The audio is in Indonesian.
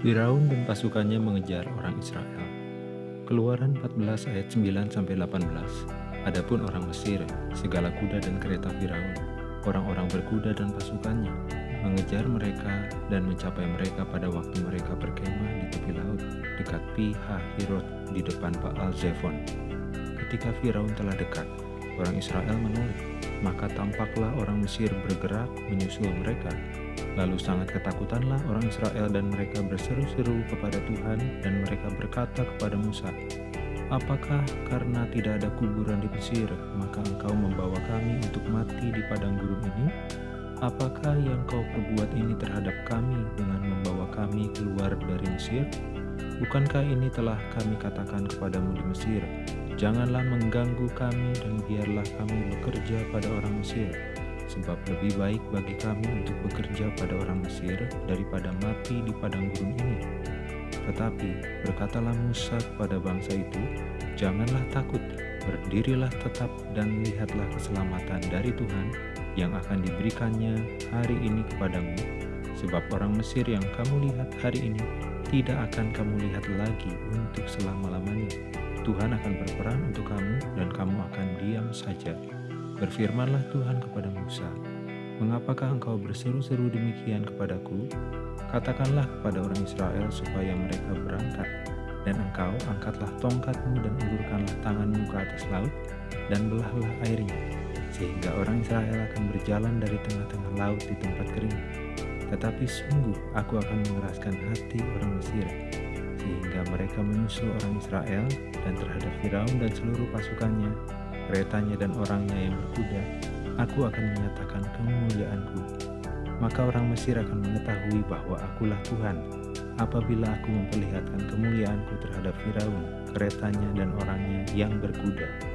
Firaun dan pasukannya mengejar orang Israel. Keluaran 14 ayat 9 sampai 18. Adapun orang Mesir, segala kuda dan kereta Firaun, orang-orang berkuda dan pasukannya, mengejar mereka dan mencapai mereka pada waktu mereka berkemah di tepi laut dekat Pi Hahirot di depan Baal Zephon. Ketika Firaun telah dekat, orang Israel menoleh, maka tampaklah orang Mesir bergerak menyusul mereka Lalu sangat ketakutanlah orang Israel dan mereka berseru-seru kepada Tuhan dan mereka berkata kepada Musa, Apakah karena tidak ada kuburan di Mesir, maka engkau membawa kami untuk mati di padang gurun ini? Apakah yang kau perbuat ini terhadap kami dengan membawa kami keluar dari Mesir? Bukankah ini telah kami katakan kepadamu di Mesir, Janganlah mengganggu kami dan biarlah kami bekerja pada orang Mesir, sebab lebih baik bagi kami untuk bekerja pada orang Mesir daripada mati di padang gurun ini. Tetapi berkatalah Musa kepada bangsa itu, Janganlah takut, berdirilah tetap dan lihatlah keselamatan dari Tuhan yang akan diberikannya hari ini kepadamu, sebab orang Mesir yang kamu lihat hari ini tidak akan kamu lihat lagi untuk selama-lamanya. Tuhan akan berperang untuk kamu dan kamu akan diam saja. Berfirmanlah Tuhan kepada Musa, Mengapakah engkau berseru-seru demikian kepadaku? Katakanlah kepada orang Israel supaya mereka berangkat, dan engkau angkatlah tongkatmu dan ulurkanlah tanganmu ke atas laut, dan belahlah airnya, sehingga orang Israel akan berjalan dari tengah-tengah laut di tempat kering. Tetapi sungguh aku akan mengeraskan hati orang Mesir, sehingga mereka menyusul orang Israel dan terhadap Firaun dan seluruh pasukannya keretanya dan orangnya yang berkuda, aku akan menyatakan kemuliaanku. Maka orang Mesir akan mengetahui bahwa akulah Tuhan, apabila aku memperlihatkan kemuliaanku terhadap Firaun, keretanya dan orangnya yang berkuda.